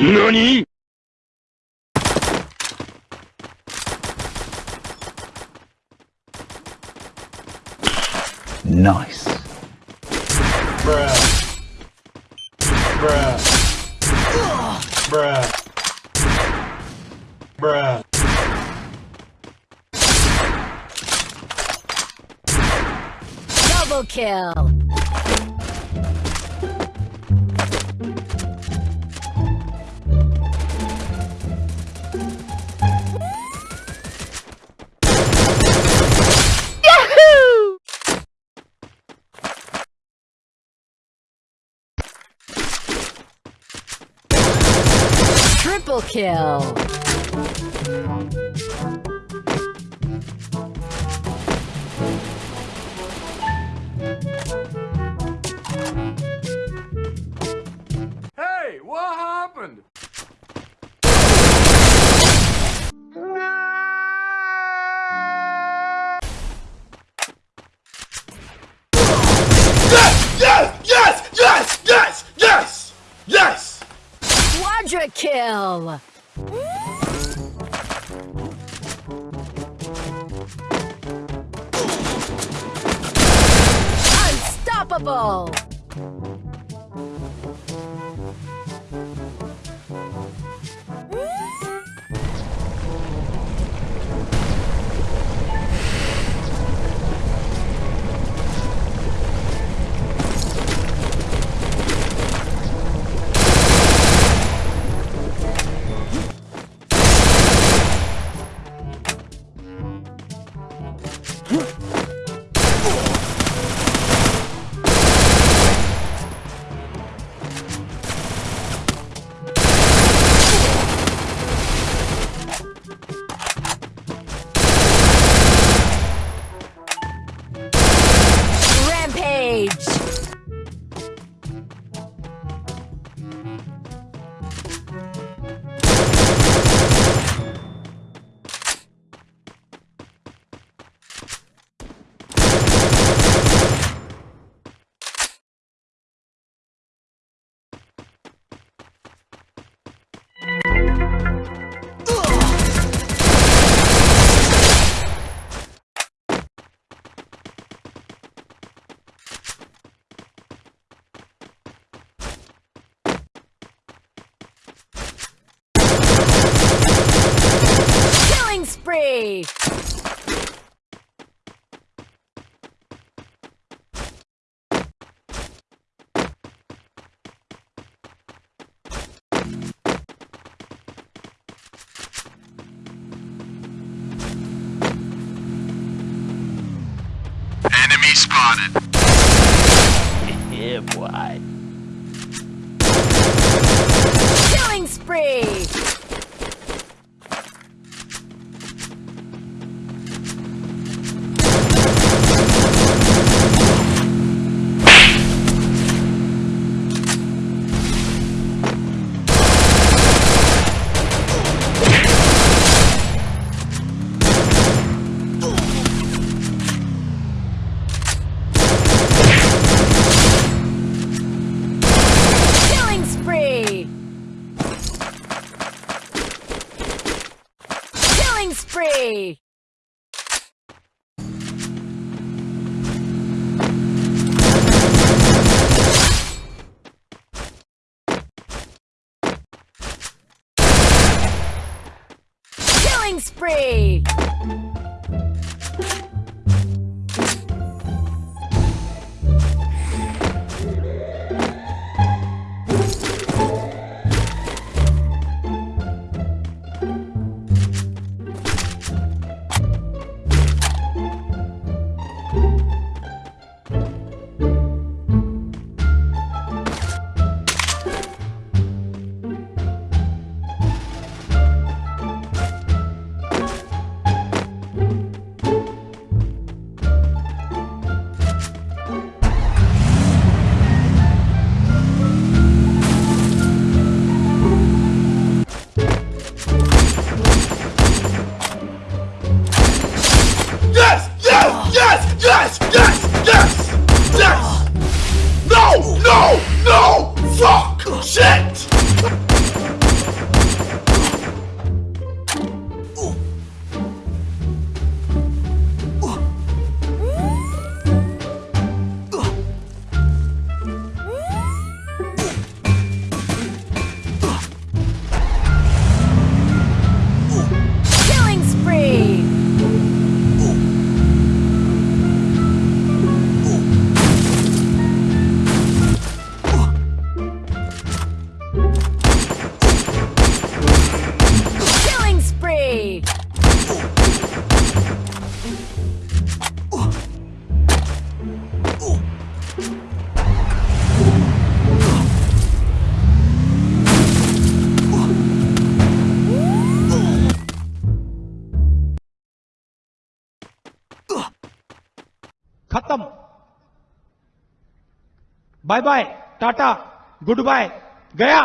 NANI?! Nice. Bruh. Bruh. Bruh. Bruh. Double kill. Triple kill. Hey, what happened? Yes! Kill. Unstoppable. Killing spree. Enemy spotted. Yeah, boy. Killing spree. Killing spree. Yes! खत्म। Bye bye tata good bye गया।